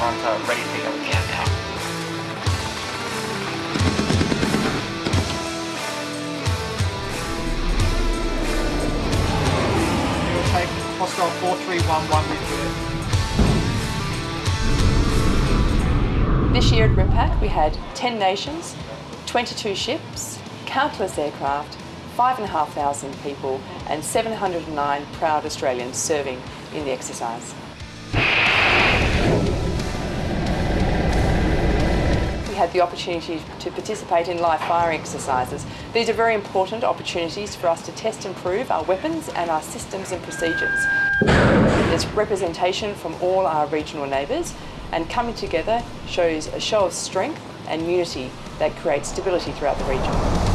Ready to again now. We will take hostile 4311 with you. This year at RIMPAC we had 10 nations, 22 ships, countless aircraft, 5,500 people and 709 proud Australians serving in the exercise had the opportunity to participate in live fire exercises. These are very important opportunities for us to test and prove our weapons and our systems and procedures. There's representation from all our regional neighbours and coming together shows a show of strength and unity that creates stability throughout the region.